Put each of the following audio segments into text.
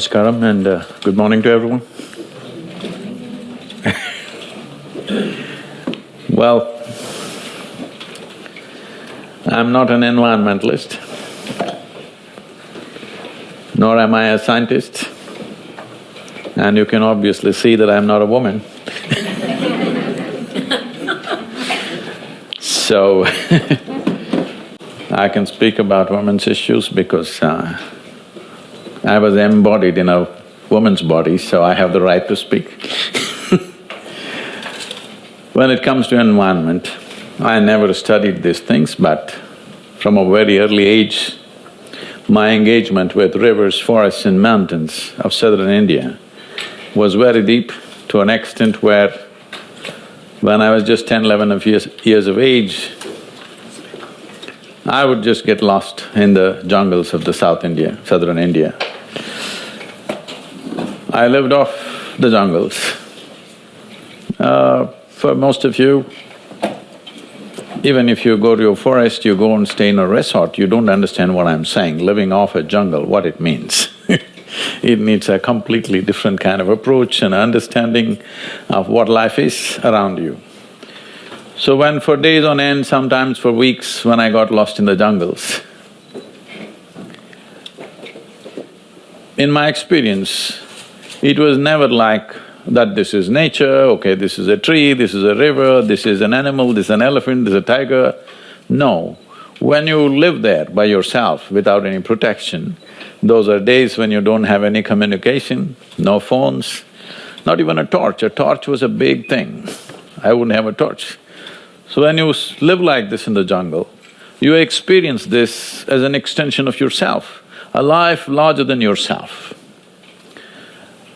Namaskaram and uh, good morning to everyone. well, I'm not an environmentalist, nor am I a scientist, and you can obviously see that I'm not a woman So I can speak about women's issues because uh, I was embodied in a woman's body, so I have the right to speak. when it comes to environment, I never studied these things, but from a very early age, my engagement with rivers, forests and mountains of southern India was very deep to an extent where when I was just 10, 11 of years, years of age, I would just get lost in the jungles of the South India, southern India. I lived off the jungles. Uh, for most of you, even if you go to a forest, you go and stay in a resort, you don't understand what I'm saying, living off a jungle, what it means It needs a completely different kind of approach and understanding of what life is around you. So when for days on end, sometimes for weeks, when I got lost in the jungles, in my experience, it was never like that this is nature, okay, this is a tree, this is a river, this is an animal, this is an elephant, this is a tiger. No, when you live there by yourself without any protection, those are days when you don't have any communication, no phones, not even a torch. A torch was a big thing. I wouldn't have a torch. So when you live like this in the jungle, you experience this as an extension of yourself, a life larger than yourself.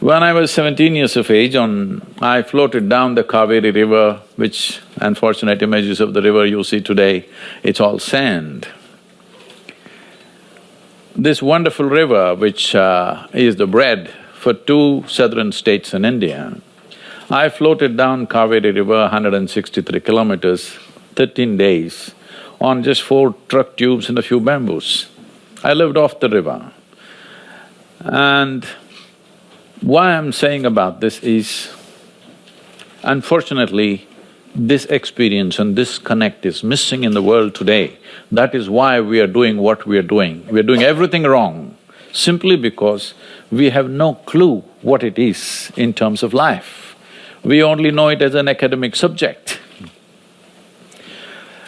When I was seventeen years of age, on… I floated down the Kaveri river, which unfortunate images of the river you see today, it's all sand. This wonderful river, which uh, is the bread for two southern states in India, I floated down Kaveri River 163 kilometers, thirteen days, on just four truck tubes and a few bamboos. I lived off the river. And why I'm saying about this is, unfortunately, this experience and this connect is missing in the world today. That is why we are doing what we are doing. We are doing everything wrong simply because we have no clue what it is in terms of life. We only know it as an academic subject.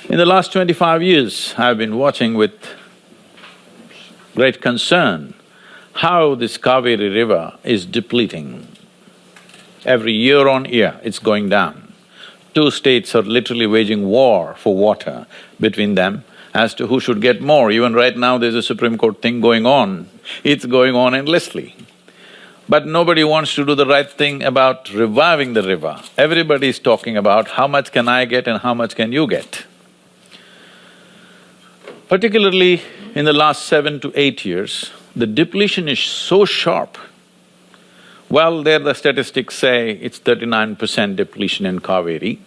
In the last twenty-five years, I've been watching with great concern how this Kaveri river is depleting. Every year on year, it's going down two states are literally waging war for water between them as to who should get more. Even right now there's a Supreme Court thing going on, it's going on endlessly. But nobody wants to do the right thing about reviving the river. Everybody is talking about how much can I get and how much can you get. Particularly in the last seven to eight years, the depletion is so sharp well, there the statistics say it's thirty-nine percent depletion in Kaveri,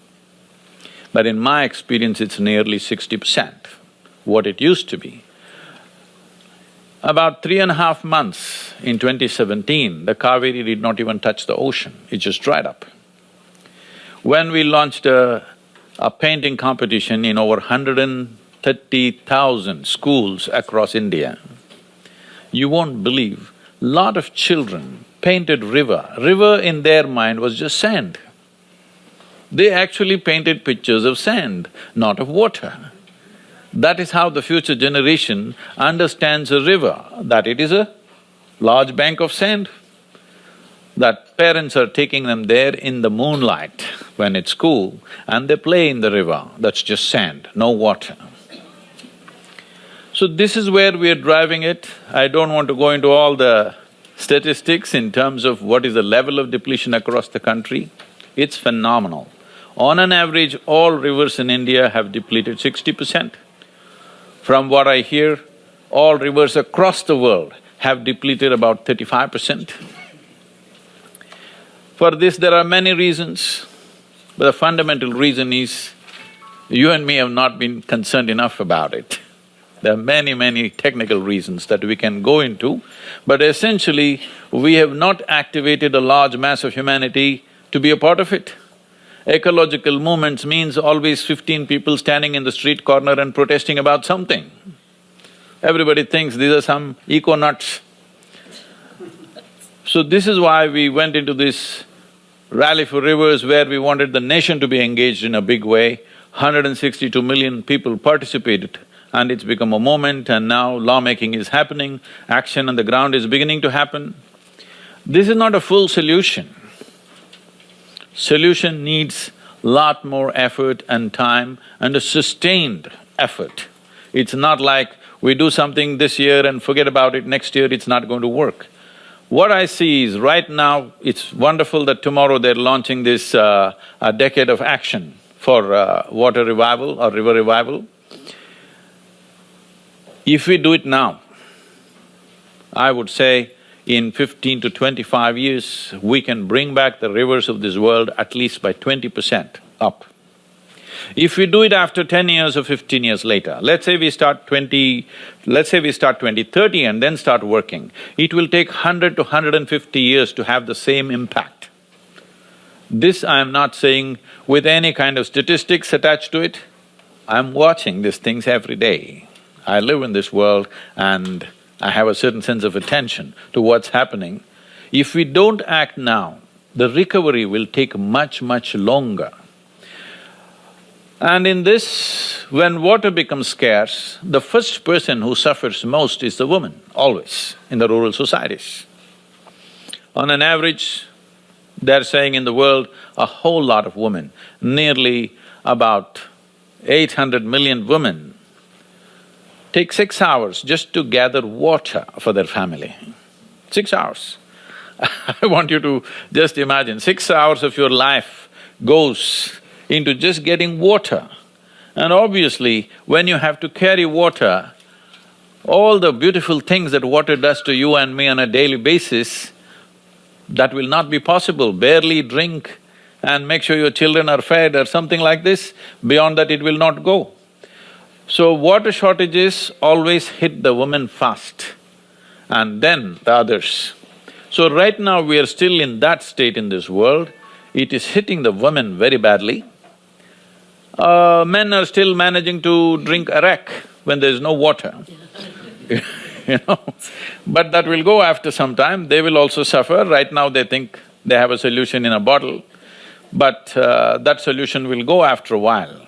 but in my experience it's nearly sixty percent, what it used to be. About three and a half months in 2017, the Kaveri did not even touch the ocean, it just dried up. When we launched a, a painting competition in over 130,000 schools across India, you won't believe, lot of children painted river. River in their mind was just sand. They actually painted pictures of sand, not of water. That is how the future generation understands a river, that it is a large bank of sand. That parents are taking them there in the moonlight when it's cool and they play in the river, that's just sand, no water. So this is where we are driving it. I don't want to go into all the statistics in terms of what is the level of depletion across the country, it's phenomenal. On an average, all rivers in India have depleted sixty percent. From what I hear, all rivers across the world have depleted about thirty-five percent. For this, there are many reasons, but the fundamental reason is you and me have not been concerned enough about it. There are many, many technical reasons that we can go into, but essentially, we have not activated a large mass of humanity to be a part of it. Ecological movements means always fifteen people standing in the street corner and protesting about something. Everybody thinks these are some eco-nuts. So this is why we went into this Rally for Rivers where we wanted the nation to be engaged in a big way. 162 million people participated and it's become a moment and now lawmaking is happening, action on the ground is beginning to happen. This is not a full solution. Solution needs lot more effort and time and a sustained effort. It's not like we do something this year and forget about it, next year it's not going to work. What I see is right now, it's wonderful that tomorrow they're launching this uh, a decade of action for uh, water revival or river revival. If we do it now, I would say in fifteen to twenty-five years, we can bring back the rivers of this world at least by twenty percent up. If we do it after ten years or fifteen years later, let's say we start twenty… let's say we start twenty thirty and then start working, it will take hundred to hundred and fifty years to have the same impact. This I am not saying with any kind of statistics attached to it, I'm watching these things every day. I live in this world and I have a certain sense of attention to what's happening. If we don't act now, the recovery will take much, much longer. And in this, when water becomes scarce, the first person who suffers most is the woman, always, in the rural societies. On an average, they're saying in the world, a whole lot of women, nearly about eight hundred million women take six hours just to gather water for their family. Six hours. I want you to just imagine, six hours of your life goes into just getting water. And obviously, when you have to carry water, all the beautiful things that water does to you and me on a daily basis, that will not be possible. Barely drink and make sure your children are fed or something like this, beyond that it will not go. So water shortages always hit the women first and then the others. So right now we are still in that state in this world, it is hitting the women very badly. Uh, men are still managing to drink arak when there is no water you know. But that will go after some time, they will also suffer. Right now they think they have a solution in a bottle, but uh, that solution will go after a while.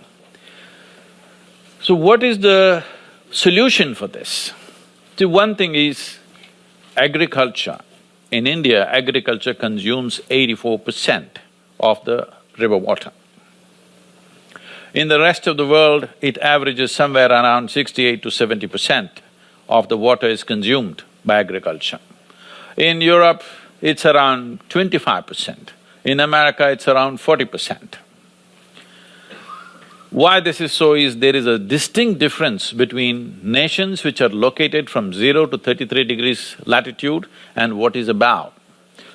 So what is the solution for this? See, one thing is agriculture. In India, agriculture consumes eighty-four percent of the river water. In the rest of the world, it averages somewhere around sixty-eight to seventy percent of the water is consumed by agriculture. In Europe, it's around twenty-five percent. In America, it's around forty percent. Why this is so is there is a distinct difference between nations which are located from zero to thirty-three degrees latitude and what is above.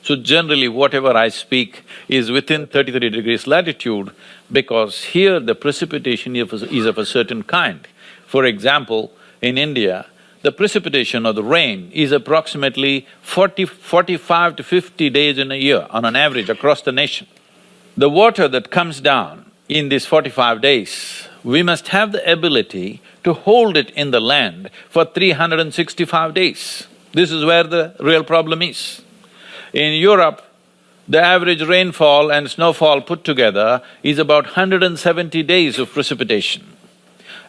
So generally whatever I speak is within thirty-three degrees latitude because here the precipitation is of a certain kind. For example, in India, the precipitation or the rain is approximately 40, 45 to fifty days in a year on an average across the nation. The water that comes down in these forty-five days, we must have the ability to hold it in the land for 365 days. This is where the real problem is. In Europe, the average rainfall and snowfall put together is about 170 days of precipitation.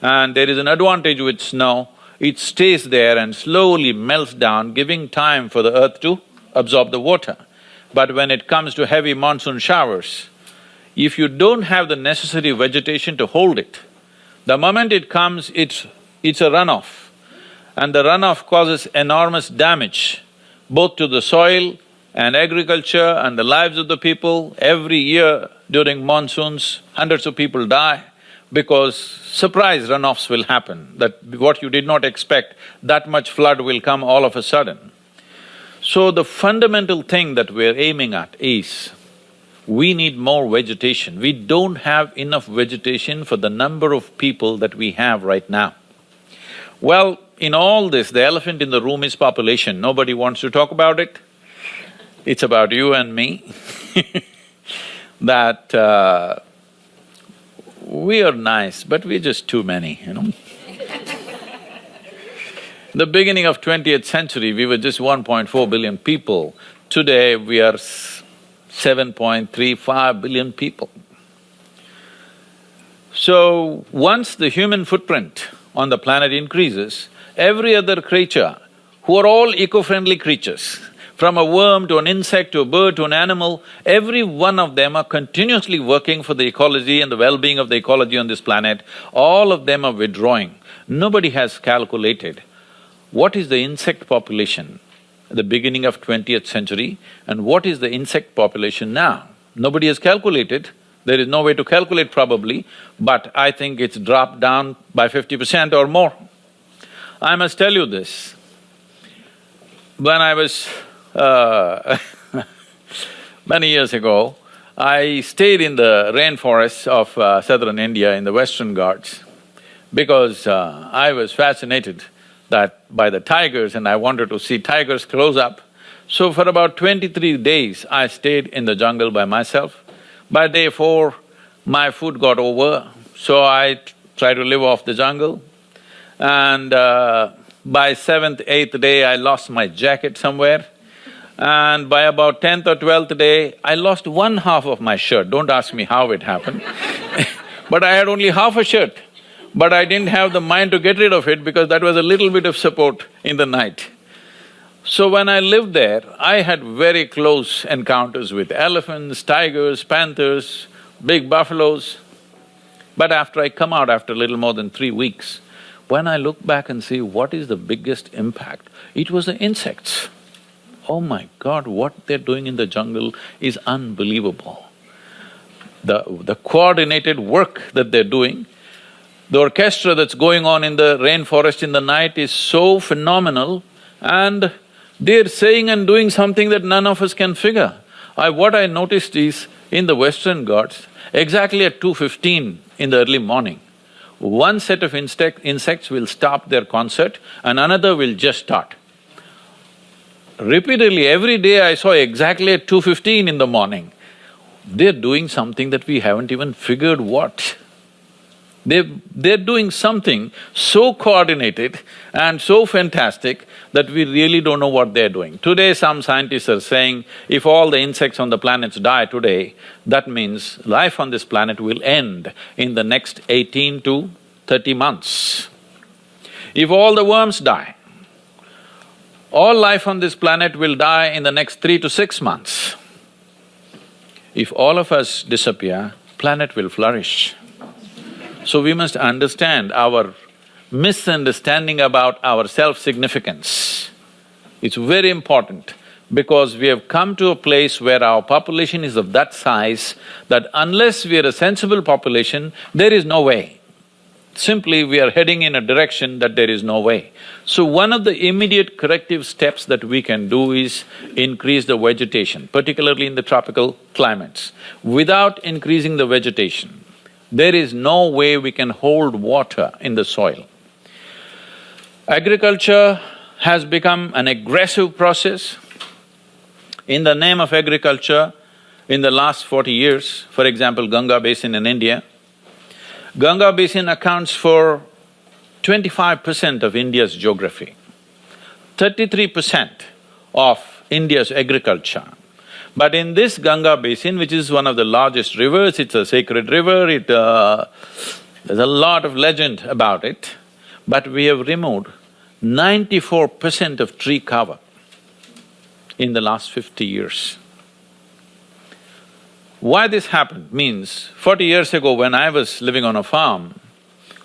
And there is an advantage with snow, it stays there and slowly melts down, giving time for the earth to absorb the water. But when it comes to heavy monsoon showers, if you don't have the necessary vegetation to hold it, the moment it comes, it's… it's a runoff. And the runoff causes enormous damage both to the soil and agriculture and the lives of the people. Every year during monsoons, hundreds of people die because surprise runoffs will happen, that what you did not expect, that much flood will come all of a sudden. So the fundamental thing that we're aiming at is we need more vegetation. We don't have enough vegetation for the number of people that we have right now. Well, in all this, the elephant in the room is population. Nobody wants to talk about it. It's about you and me that uh, we are nice, but we're just too many, you know The beginning of twentieth century, we were just 1.4 billion people. Today, we are 7.35 billion people. So, once the human footprint on the planet increases, every other creature, who are all eco-friendly creatures, from a worm to an insect to a bird to an animal, every one of them are continuously working for the ecology and the well-being of the ecology on this planet. All of them are withdrawing. Nobody has calculated what is the insect population at the beginning of twentieth century and what is the insect population now. Nobody has calculated, there is no way to calculate probably, but I think it's dropped down by fifty percent or more. I must tell you this, when I was uh, many years ago, I stayed in the rainforests of uh, southern India in the Western Ghats because uh, I was fascinated that by the tigers and I wanted to see tigers close up. So for about twenty-three days, I stayed in the jungle by myself. By day four, my food got over, so I tried to live off the jungle. And uh, by seventh, eighth day, I lost my jacket somewhere. And by about tenth or twelfth day, I lost one half of my shirt. Don't ask me how it happened but I had only half a shirt but I didn't have the mind to get rid of it because that was a little bit of support in the night. So when I lived there, I had very close encounters with elephants, tigers, panthers, big buffaloes. But after I come out after little more than three weeks, when I look back and see what is the biggest impact, it was the insects. Oh my God, what they're doing in the jungle is unbelievable. The… the coordinated work that they're doing the orchestra that's going on in the rainforest in the night is so phenomenal and they're saying and doing something that none of us can figure. I… what I noticed is, in the Western Ghats, exactly at 2.15 in the early morning, one set of insect, insects will stop their concert and another will just start. Repeatedly, every day I saw exactly at 2.15 in the morning, they're doing something that we haven't even figured what. They… they're doing something so coordinated and so fantastic that we really don't know what they're doing. Today some scientists are saying if all the insects on the planets die today, that means life on this planet will end in the next eighteen to thirty months. If all the worms die, all life on this planet will die in the next three to six months. If all of us disappear, planet will flourish. So we must understand our misunderstanding about our self-significance. It's very important because we have come to a place where our population is of that size that unless we are a sensible population, there is no way. Simply, we are heading in a direction that there is no way. So one of the immediate corrective steps that we can do is increase the vegetation, particularly in the tropical climates. Without increasing the vegetation, there is no way we can hold water in the soil. Agriculture has become an aggressive process. In the name of agriculture, in the last forty years, for example, Ganga Basin in India, Ganga Basin accounts for twenty-five percent of India's geography, thirty-three percent of India's agriculture. But in this Ganga basin, which is one of the largest rivers, it's a sacred river, it… Uh, there's a lot of legend about it, but we have removed ninety-four percent of tree cover in the last fifty years. Why this happened means, forty years ago when I was living on a farm,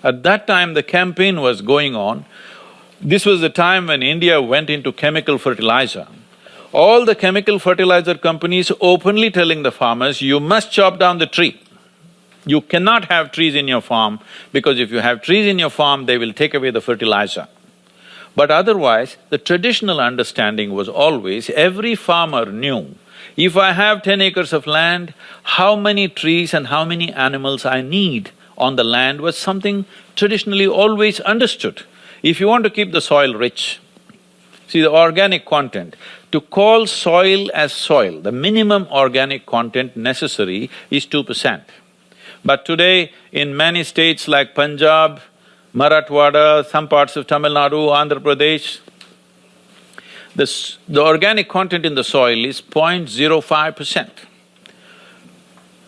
at that time the campaign was going on. This was the time when India went into chemical fertilizer all the chemical fertilizer companies openly telling the farmers, you must chop down the tree. You cannot have trees in your farm because if you have trees in your farm, they will take away the fertilizer. But otherwise, the traditional understanding was always every farmer knew if I have ten acres of land, how many trees and how many animals I need on the land was something traditionally always understood. If you want to keep the soil rich, see the organic content, to call soil as soil, the minimum organic content necessary is two percent. But today, in many states like Punjab, Marathwada, some parts of Tamil Nadu, Andhra Pradesh, the, the organic content in the soil is 0.05 percent.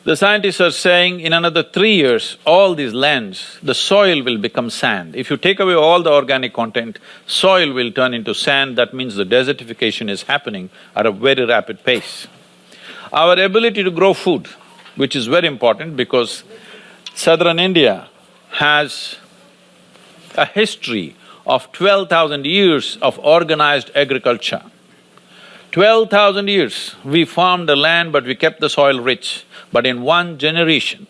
The scientists are saying in another three years, all these lands, the soil will become sand. If you take away all the organic content, soil will turn into sand, that means the desertification is happening at a very rapid pace. Our ability to grow food, which is very important because southern India has a history of twelve thousand years of organized agriculture. Twelve thousand years, we farmed the land but we kept the soil rich, but in one generation,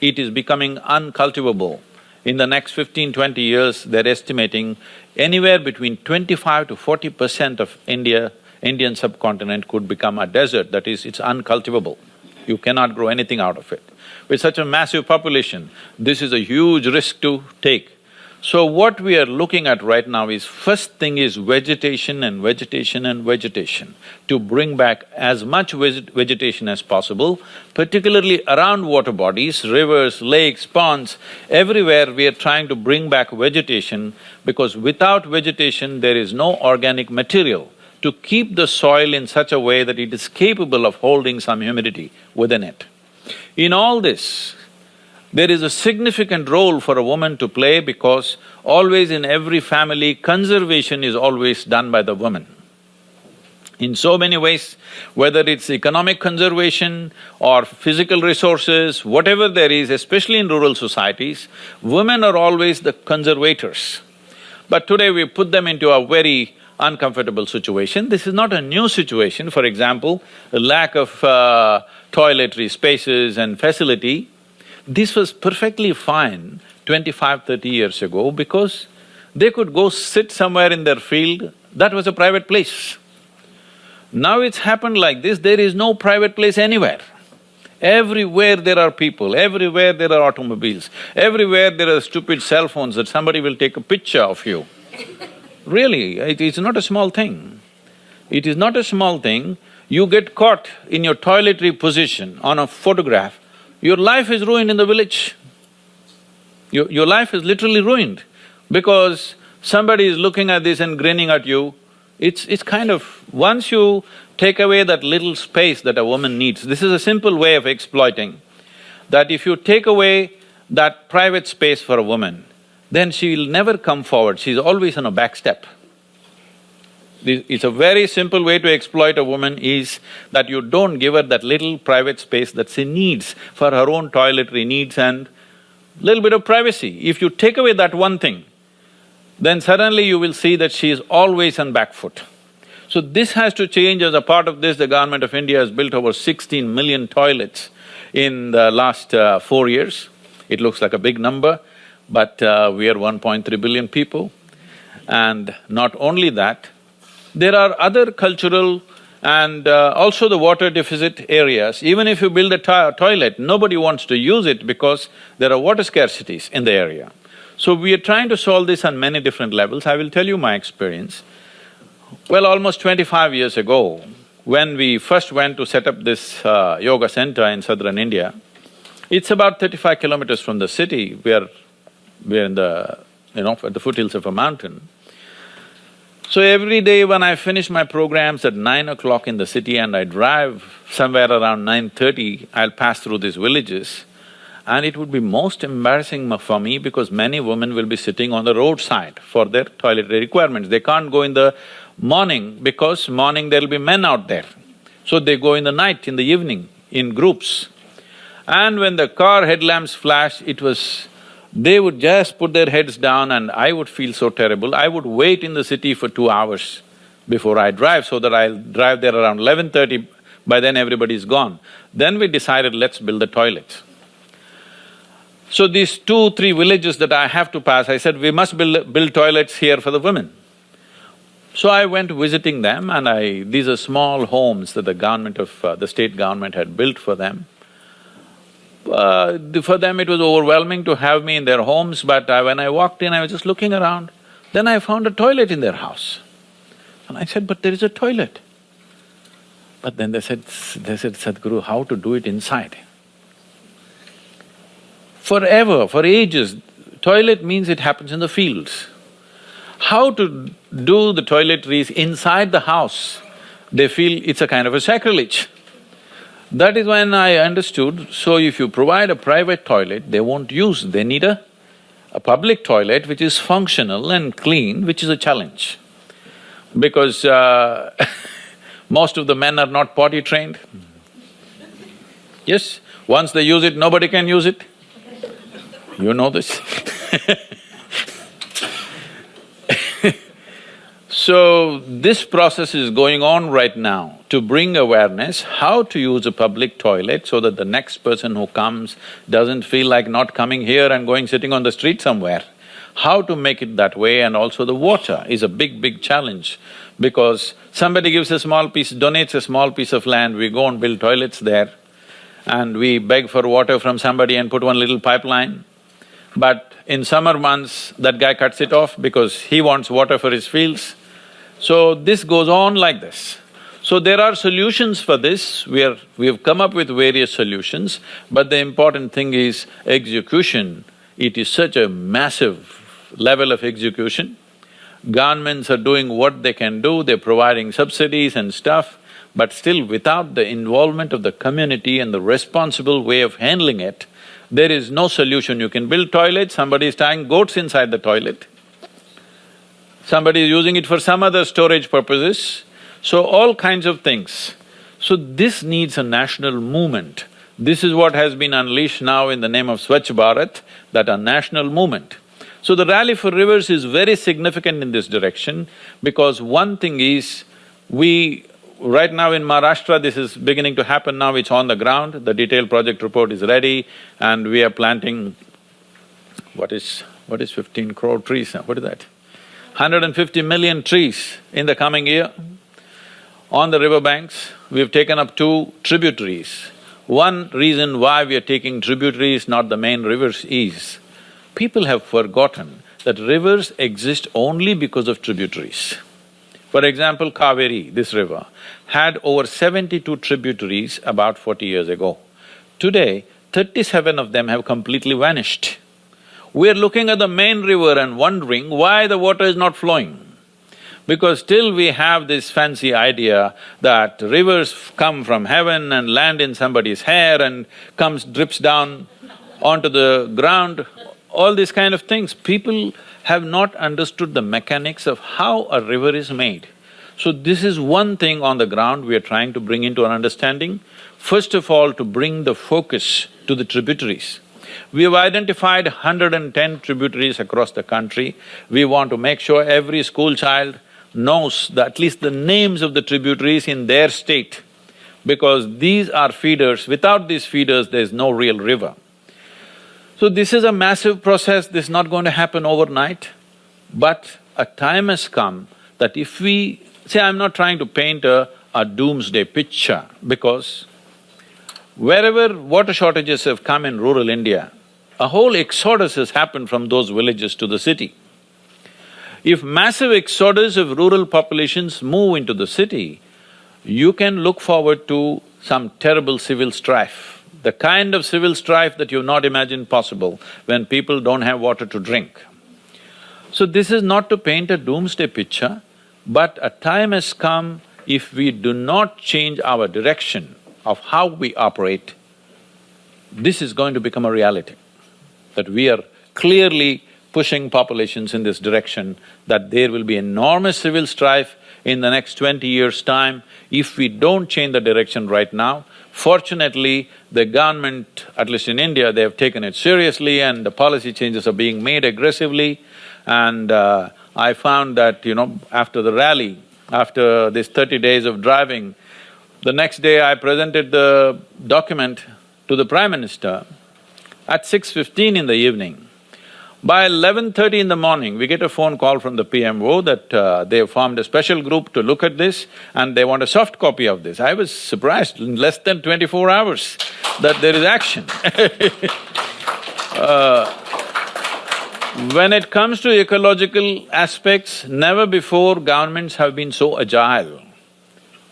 it is becoming uncultivable. In the next 15, 20 years, they're estimating anywhere between twenty-five to forty percent of India, Indian subcontinent could become a desert, that is, it's uncultivable. You cannot grow anything out of it. With such a massive population, this is a huge risk to take. So what we are looking at right now is, first thing is vegetation and vegetation and vegetation, to bring back as much vegetation as possible, particularly around water bodies, rivers, lakes, ponds, everywhere we are trying to bring back vegetation because without vegetation there is no organic material to keep the soil in such a way that it is capable of holding some humidity within it. In all this, there is a significant role for a woman to play because always in every family, conservation is always done by the woman. In so many ways, whether it's economic conservation or physical resources, whatever there is, especially in rural societies, women are always the conservators. But today we put them into a very uncomfortable situation. This is not a new situation, for example, lack of uh, toiletry spaces and facility this was perfectly fine 25, 30 years ago because they could go sit somewhere in their field, that was a private place. Now it's happened like this, there is no private place anywhere. Everywhere there are people, everywhere there are automobiles, everywhere there are stupid cell phones that somebody will take a picture of you. really, it is not a small thing. It is not a small thing. You get caught in your toiletry position on a photograph, your life is ruined in the village. Your, your life is literally ruined because somebody is looking at this and grinning at you. It's… it's kind of… once you take away that little space that a woman needs, this is a simple way of exploiting, that if you take away that private space for a woman, then she'll never come forward, she's always on a back step. It's a very simple way to exploit a woman is that you don't give her that little private space that she needs for her own toiletry needs and little bit of privacy. If you take away that one thing, then suddenly you will see that she is always on back foot. So this has to change as a part of this, the government of India has built over sixteen million toilets in the last uh, four years. It looks like a big number, but uh, we are 1.3 billion people. And not only that, there are other cultural and uh, also the water deficit areas. Even if you build a to toilet, nobody wants to use it because there are water scarcities in the area. So we are trying to solve this on many different levels. I will tell you my experience. Well, almost twenty-five years ago, when we first went to set up this uh, yoga center in southern India, it's about thirty-five kilometers from the city, we're… we're in the… you know, at the foothills of a mountain. So every day when I finish my programs at nine o'clock in the city and I drive somewhere around nine thirty, I'll pass through these villages and it would be most embarrassing for me because many women will be sitting on the roadside for their toiletry requirements. They can't go in the morning because morning there'll be men out there. So they go in the night, in the evening, in groups. And when the car headlamps flash, it was they would just put their heads down and I would feel so terrible. I would wait in the city for two hours before I drive so that I'll drive there around eleven thirty, by then everybody's gone. Then we decided, let's build a toilet. So these two, three villages that I have to pass, I said, we must build, build toilets here for the women. So I went visiting them and I… these are small homes that the government of… Uh, the state government had built for them uh, for them it was overwhelming to have me in their homes, but uh, when I walked in, I was just looking around. Then I found a toilet in their house. And I said, but there is a toilet. But then they said, they said, Sadhguru, how to do it inside? Forever, for ages, toilet means it happens in the fields. How to do the toiletries inside the house, they feel it's a kind of a sacrilege. That is when I understood, so if you provide a private toilet, they won't use, they need a, a public toilet which is functional and clean, which is a challenge. Because uh, most of the men are not potty trained. Yes, once they use it, nobody can use it. You know this So, this process is going on right now to bring awareness how to use a public toilet so that the next person who comes doesn't feel like not coming here and going sitting on the street somewhere. How to make it that way and also the water is a big, big challenge because somebody gives a small piece, donates a small piece of land, we go and build toilets there and we beg for water from somebody and put one little pipeline. But in summer months, that guy cuts it off because he wants water for his fields. So this goes on like this. So there are solutions for this, we are… we have come up with various solutions, but the important thing is execution. It is such a massive level of execution. Governments are doing what they can do, they're providing subsidies and stuff, but still without the involvement of the community and the responsible way of handling it, there is no solution. You can build toilets, somebody is tying goats inside the toilet somebody is using it for some other storage purposes, so all kinds of things. So this needs a national movement. This is what has been unleashed now in the name of Swachh Bharat, that a national movement. So the Rally for Rivers is very significant in this direction because one thing is, we… right now in Maharashtra, this is beginning to happen now, it's on the ground, the detailed project report is ready and we are planting, what is… what is fifteen crore trees, what is that? 150 million trees in the coming year. On the riverbanks, we've taken up two tributaries. One reason why we are taking tributaries, not the main rivers, is people have forgotten that rivers exist only because of tributaries. For example, Kaveri, this river, had over seventy-two tributaries about forty years ago. Today, thirty-seven of them have completely vanished. We're looking at the main river and wondering why the water is not flowing. Because still we have this fancy idea that rivers come from heaven and land in somebody's hair and comes… drips down onto the ground, all these kind of things. People have not understood the mechanics of how a river is made. So this is one thing on the ground we are trying to bring into our understanding. First of all, to bring the focus to the tributaries. We have identified 110 tributaries across the country. We want to make sure every school child knows the, at least the names of the tributaries in their state because these are feeders. Without these feeders, there's no real river. So this is a massive process, this is not going to happen overnight, but a time has come that if we… See, I'm not trying to paint a, a doomsday picture because Wherever water shortages have come in rural India, a whole exodus has happened from those villages to the city. If massive exodus of rural populations move into the city, you can look forward to some terrible civil strife, the kind of civil strife that you've not imagined possible when people don't have water to drink. So this is not to paint a doomsday picture, but a time has come if we do not change our direction, of how we operate, this is going to become a reality. That we are clearly pushing populations in this direction, that there will be enormous civil strife in the next twenty years' time if we don't change the direction right now. Fortunately, the government, at least in India, they have taken it seriously and the policy changes are being made aggressively. And uh, I found that, you know, after the rally, after this thirty days of driving, the next day I presented the document to the Prime Minister at 6.15 in the evening. By eleven thirty in the morning, we get a phone call from the PMO that uh, they have formed a special group to look at this and they want a soft copy of this. I was surprised, in less than twenty-four hours, that there is action uh, When it comes to ecological aspects, never before governments have been so agile.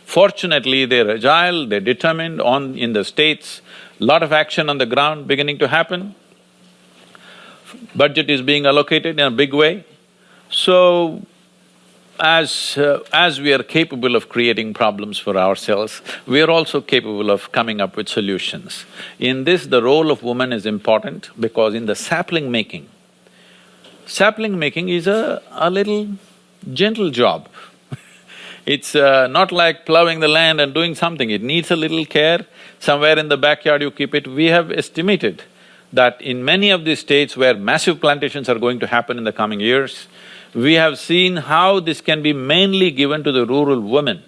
Fortunately, they're agile, they're determined on… in the states, lot of action on the ground beginning to happen. Budget is being allocated in a big way. So, as… Uh, as we are capable of creating problems for ourselves, we are also capable of coming up with solutions. In this, the role of woman is important because in the sapling making, sapling making is a, a little gentle job. it's uh, not like plowing the land and doing something, it needs a little care. Somewhere in the backyard you keep it. We have estimated that in many of these states where massive plantations are going to happen in the coming years, we have seen how this can be mainly given to the rural women.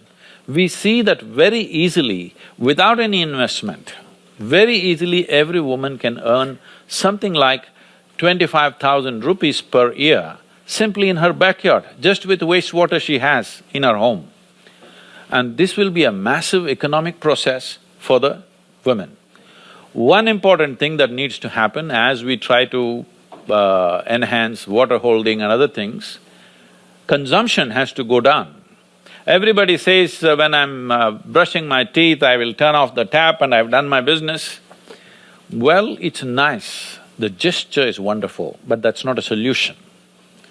We see that very easily, without any investment, very easily every woman can earn something like twenty-five thousand rupees per year simply in her backyard, just with wastewater she has in her home. And this will be a massive economic process for the women. One important thing that needs to happen as we try to uh, enhance water holding and other things, consumption has to go down. Everybody says, uh, when I'm uh, brushing my teeth, I will turn off the tap and I've done my business. Well, it's nice the gesture is wonderful, but that's not a solution.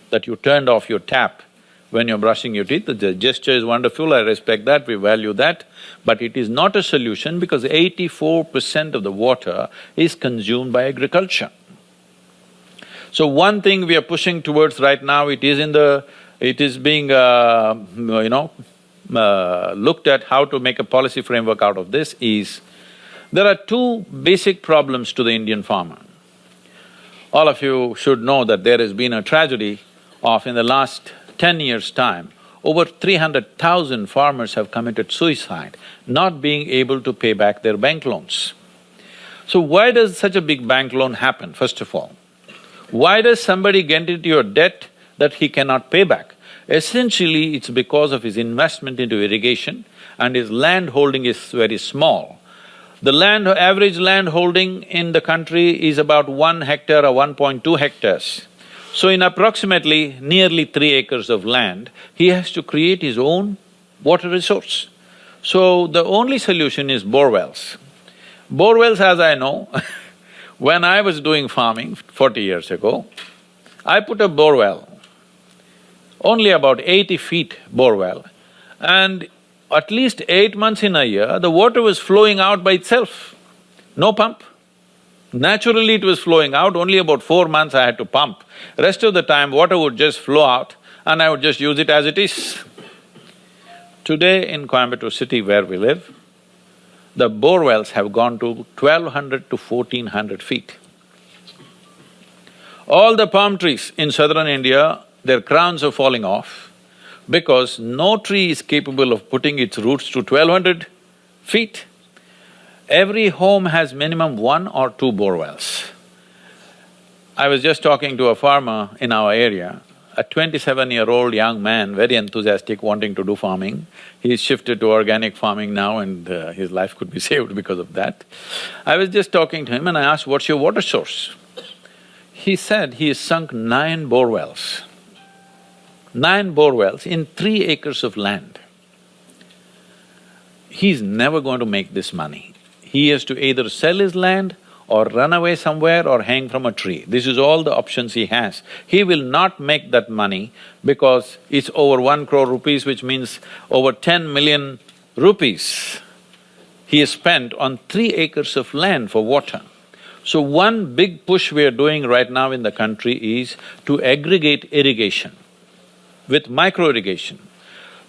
That you turned off your tap when you're brushing your teeth, the gesture is wonderful, I respect that, we value that, but it is not a solution because eighty-four percent of the water is consumed by agriculture. So one thing we are pushing towards right now, it is in the… it is being, uh, you know, uh, looked at how to make a policy framework out of this is, there are two basic problems to the Indian farmer. All of you should know that there has been a tragedy of in the last ten years' time, over three hundred thousand farmers have committed suicide, not being able to pay back their bank loans. So why does such a big bank loan happen, first of all? Why does somebody get into your debt that he cannot pay back? Essentially, it's because of his investment into irrigation and his land holding is very small. The land… average land holding in the country is about one hectare or 1.2 hectares. So in approximately nearly three acres of land, he has to create his own water resource. So the only solution is bore wells. Bore wells, as I know, when I was doing farming forty years ago, I put a bore well, only about eighty feet bore well, and at least eight months in a year, the water was flowing out by itself, no pump. Naturally it was flowing out, only about four months I had to pump. Rest of the time, water would just flow out and I would just use it as it is. Today in Coimbatore city where we live, the bore wells have gone to twelve hundred to fourteen hundred feet. All the palm trees in southern India, their crowns are falling off because no tree is capable of putting its roots to twelve hundred feet. Every home has minimum one or two bore wells. I was just talking to a farmer in our area, a twenty-seven-year-old young man, very enthusiastic, wanting to do farming. He's shifted to organic farming now and uh, his life could be saved because of that. I was just talking to him and I asked, what's your water source? He said he has sunk nine bore wells nine bore wells in three acres of land. He's never going to make this money. He has to either sell his land or run away somewhere or hang from a tree. This is all the options he has. He will not make that money because it's over one crore rupees, which means over ten million rupees he has spent on three acres of land for water. So one big push we are doing right now in the country is to aggregate irrigation with micro irrigation.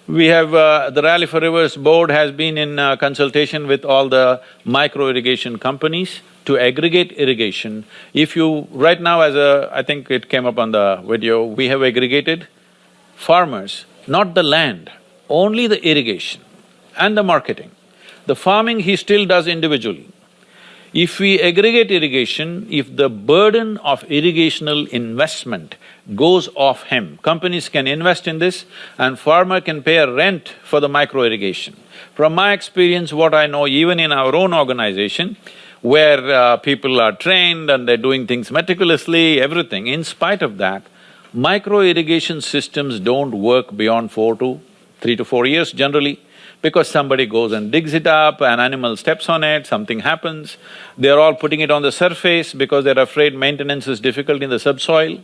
We have… Uh, the Rally for Rivers board has been in uh, consultation with all the micro irrigation companies to aggregate irrigation. If you… right now as a… I think it came up on the video, we have aggregated farmers, not the land, only the irrigation and the marketing. The farming he still does individually. If we aggregate irrigation, if the burden of irrigational investment goes off him, companies can invest in this and farmer can pay a rent for the micro irrigation. From my experience, what I know even in our own organization, where uh, people are trained and they're doing things meticulously, everything. In spite of that, micro irrigation systems don't work beyond four to… three to four years generally because somebody goes and digs it up, an animal steps on it, something happens. They're all putting it on the surface because they're afraid maintenance is difficult in the subsoil.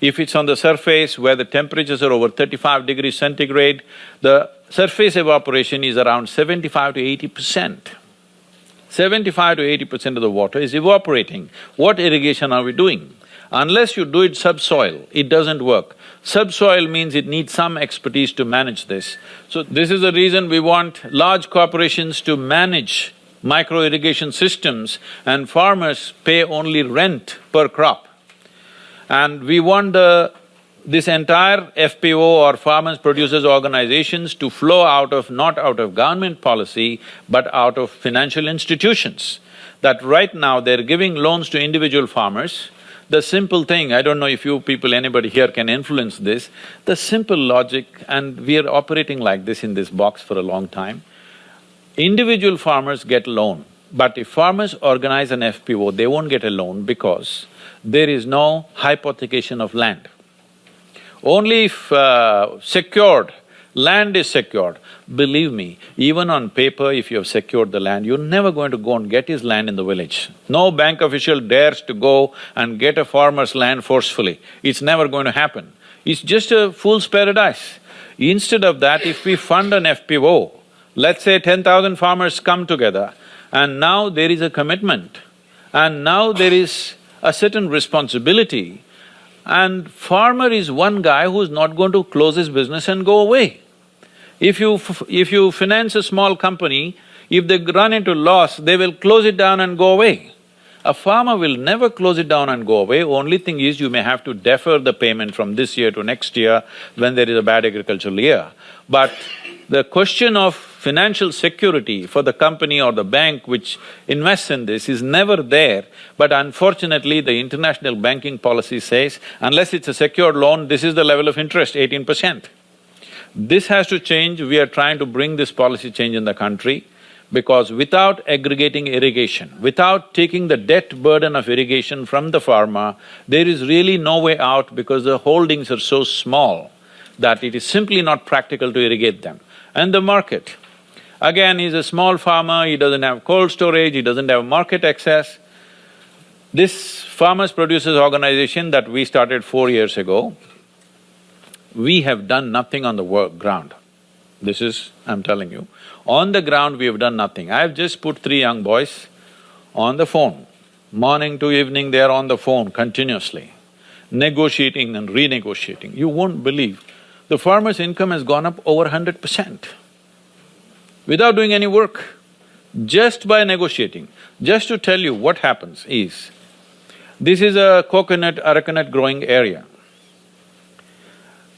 If it's on the surface where the temperatures are over thirty-five degrees centigrade, the surface evaporation is around seventy-five to eighty percent. Seventy-five to eighty percent of the water is evaporating. What irrigation are we doing? Unless you do it subsoil, it doesn't work. Subsoil means it needs some expertise to manage this. So this is the reason we want large corporations to manage micro irrigation systems and farmers pay only rent per crop. And we want the… this entire FPO or farmers producers organizations to flow out of… not out of government policy, but out of financial institutions. That right now they're giving loans to individual farmers, the simple thing, I don't know if you people, anybody here can influence this, the simple logic, and we are operating like this in this box for a long time, individual farmers get a loan, but if farmers organize an FPO, they won't get a loan because there is no hypothecation of land. Only if uh, secured Land is secured. Believe me, even on paper, if you have secured the land, you're never going to go and get his land in the village. No bank official dares to go and get a farmer's land forcefully. It's never going to happen. It's just a fool's paradise. Instead of that, if we fund an FPO, let's say ten thousand farmers come together, and now there is a commitment, and now there is a certain responsibility, and farmer is one guy who's not going to close his business and go away. If you… if you finance a small company, if they run into loss, they will close it down and go away. A farmer will never close it down and go away, only thing is you may have to defer the payment from this year to next year when there is a bad agricultural year. But the question of financial security for the company or the bank which invests in this is never there, but unfortunately the international banking policy says, unless it's a secured loan, this is the level of interest, eighteen percent. This has to change, we are trying to bring this policy change in the country because without aggregating irrigation, without taking the debt burden of irrigation from the farmer, there is really no way out because the holdings are so small that it is simply not practical to irrigate them. And the market, again, he's a small farmer, he doesn't have cold storage, he doesn't have market access. This farmers producers organization that we started four years ago, we have done nothing on the work ground. This is, I'm telling you. On the ground, we have done nothing. I've just put three young boys on the phone. Morning to evening, they're on the phone continuously, negotiating and renegotiating. You won't believe, the farmer's income has gone up over hundred percent without doing any work, just by negotiating. Just to tell you what happens is, this is a coconut, arecanut growing area.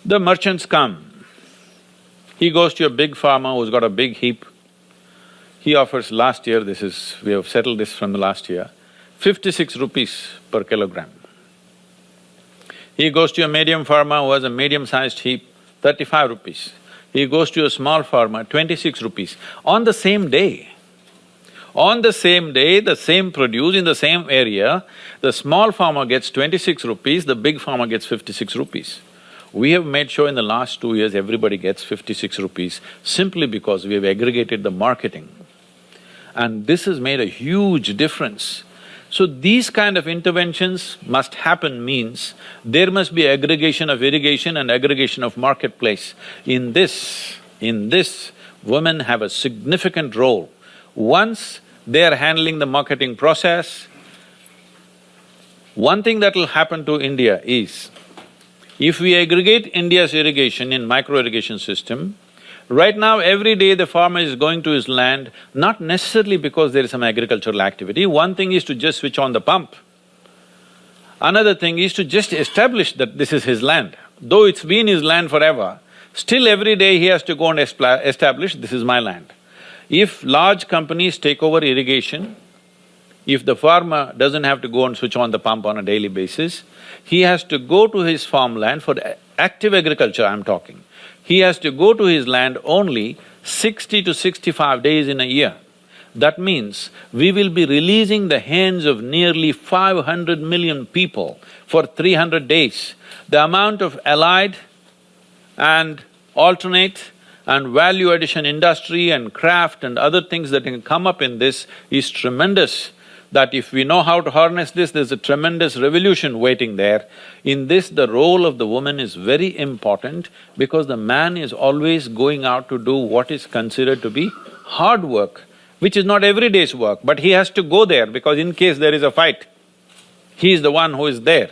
The merchants come. He goes to a big farmer who's got a big heap. He offers last year, this is… we have settled this from the last year, fifty-six rupees per kilogram. He goes to a medium farmer who has a medium-sized heap, thirty-five rupees. He goes to a small farmer, twenty-six rupees, on the same day. On the same day, the same produce in the same area, the small farmer gets twenty-six rupees, the big farmer gets fifty-six rupees. We have made sure in the last two years everybody gets fifty-six rupees simply because we have aggregated the marketing. And this has made a huge difference. So these kind of interventions must happen means there must be aggregation of irrigation and aggregation of marketplace. In this, in this, women have a significant role. Once they are handling the marketing process, one thing that will happen to India is, if we aggregate India's irrigation in micro-irrigation system, right now every day the farmer is going to his land, not necessarily because there is some agricultural activity, one thing is to just switch on the pump. Another thing is to just establish that this is his land. Though it's been his land forever, still every day he has to go and establish, this is my land. If large companies take over irrigation, if the farmer doesn't have to go and switch on the pump on a daily basis, he has to go to his farmland for active agriculture I'm talking. He has to go to his land only sixty to sixty-five days in a year. That means we will be releasing the hands of nearly 500 million people for 300 days. The amount of allied and alternate and value addition industry and craft and other things that can come up in this is tremendous that if we know how to harness this, there's a tremendous revolution waiting there. In this, the role of the woman is very important because the man is always going out to do what is considered to be hard work, which is not every day's work, but he has to go there because in case there is a fight, he is the one who is there.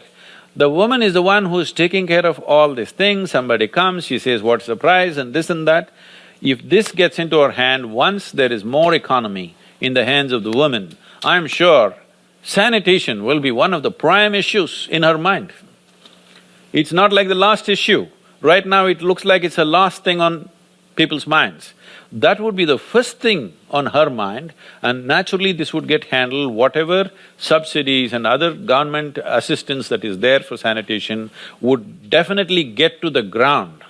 The woman is the one who is taking care of all these things, somebody comes, she says, what's the price and this and that. If this gets into her hand, once there is more economy in the hands of the woman, I'm sure sanitation will be one of the prime issues in her mind. It's not like the last issue. Right now it looks like it's the last thing on people's minds. That would be the first thing on her mind and naturally this would get handled, whatever subsidies and other government assistance that is there for sanitation would definitely get to the ground.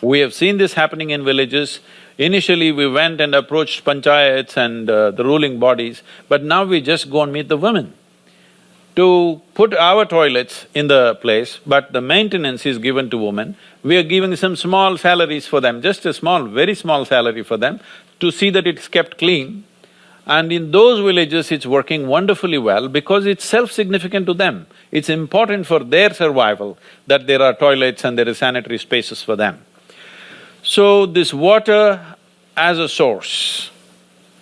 We have seen this happening in villages, Initially, we went and approached panchayats and uh, the ruling bodies, but now we just go and meet the women to put our toilets in the place, but the maintenance is given to women. We are giving some small salaries for them, just a small, very small salary for them, to see that it's kept clean. And in those villages, it's working wonderfully well because it's self-significant to them. It's important for their survival that there are toilets and there are sanitary spaces for them. So this water as a source,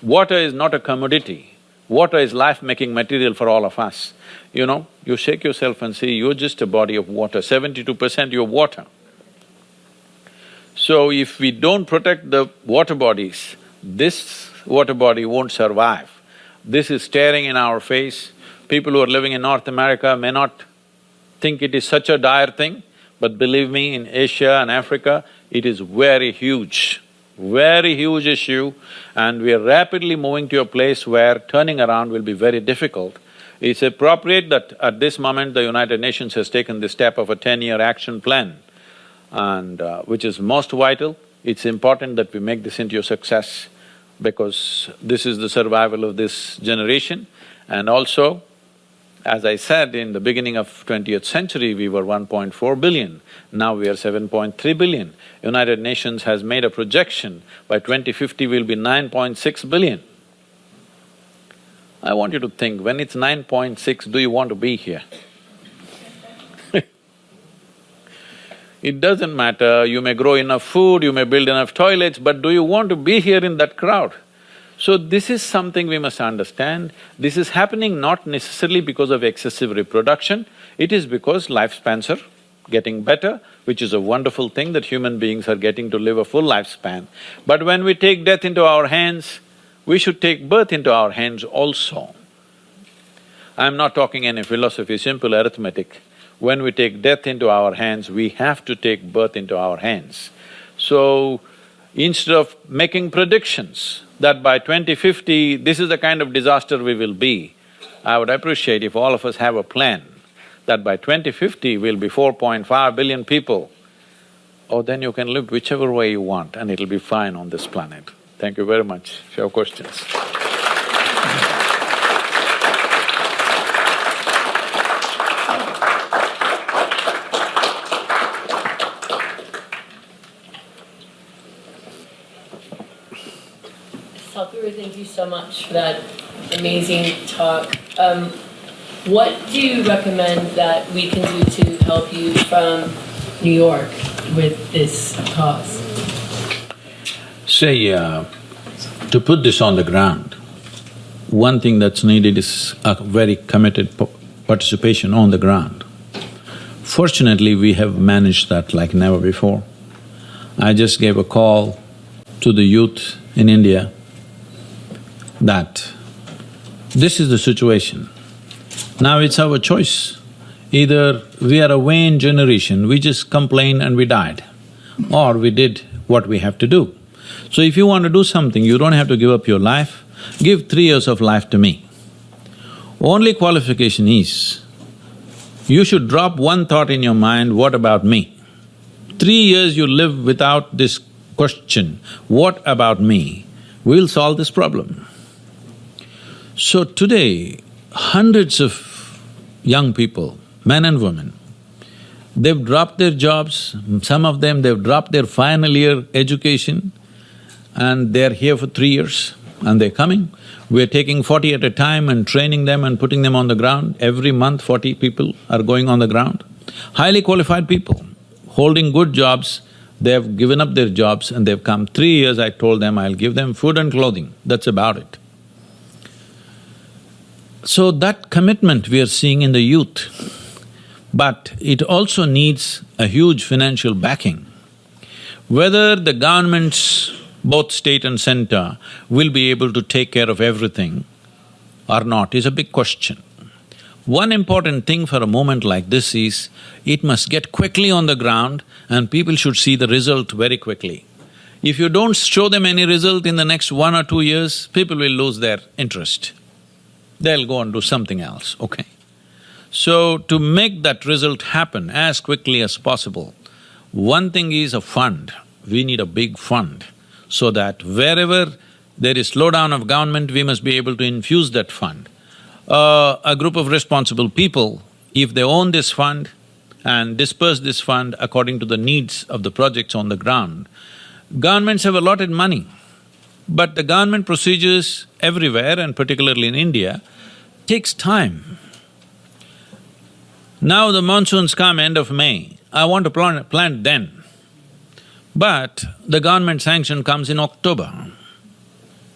water is not a commodity, water is life-making material for all of us. You know, you shake yourself and see you're just a body of water, seventy-two percent you're water. So if we don't protect the water bodies, this water body won't survive. This is staring in our face. People who are living in North America may not think it is such a dire thing, but believe me, in Asia and Africa, it is very huge, very huge issue and we are rapidly moving to a place where turning around will be very difficult. It's appropriate that at this moment the United Nations has taken the step of a ten-year action plan and uh, which is most vital. It's important that we make this into a success because this is the survival of this generation and also as I said, in the beginning of twentieth century, we were 1.4 billion, now we are 7.3 billion. United Nations has made a projection, by 2050 we'll be 9.6 billion. I want you to think, when it's 9.6, do you want to be here? it doesn't matter, you may grow enough food, you may build enough toilets, but do you want to be here in that crowd? So this is something we must understand. This is happening not necessarily because of excessive reproduction, it is because lifespans are getting better, which is a wonderful thing that human beings are getting to live a full lifespan. But when we take death into our hands, we should take birth into our hands also. I'm not talking any philosophy, simple arithmetic. When we take death into our hands, we have to take birth into our hands. So, instead of making predictions that by 2050, this is the kind of disaster we will be, I would appreciate if all of us have a plan that by 2050 we'll be 4.5 billion people, oh then you can live whichever way you want and it'll be fine on this planet. Thank you very much. If you have questions. thank you so much for that amazing talk. Um, what do you recommend that we can do to help you from New York with this cause? Say, uh, to put this on the ground, one thing that's needed is a very committed participation on the ground. Fortunately, we have managed that like never before. I just gave a call to the youth in India that this is the situation. Now it's our choice. Either we are a vain generation, we just complain and we died, or we did what we have to do. So if you want to do something, you don't have to give up your life, give three years of life to me. Only qualification is, you should drop one thought in your mind, what about me? Three years you live without this question, what about me? We'll solve this problem. So today, hundreds of young people, men and women, they've dropped their jobs, some of them they've dropped their final year education and they're here for three years and they're coming. We're taking forty at a time and training them and putting them on the ground. Every month, forty people are going on the ground. Highly qualified people, holding good jobs, they've given up their jobs and they've come. Three years I told them I'll give them food and clothing, that's about it. So that commitment we are seeing in the youth, but it also needs a huge financial backing. Whether the governments both state and center, will be able to take care of everything or not is a big question. One important thing for a moment like this is, it must get quickly on the ground and people should see the result very quickly. If you don't show them any result in the next one or two years, people will lose their interest. They'll go and do something else, okay? So, to make that result happen as quickly as possible, one thing is a fund. We need a big fund so that wherever there is slowdown of government, we must be able to infuse that fund. Uh, a group of responsible people, if they own this fund and disperse this fund according to the needs of the projects on the ground, governments have allotted money, but the government procedures everywhere and particularly in India takes time. Now the monsoons come end of May, I want to plant, plant then. But the government sanction comes in October.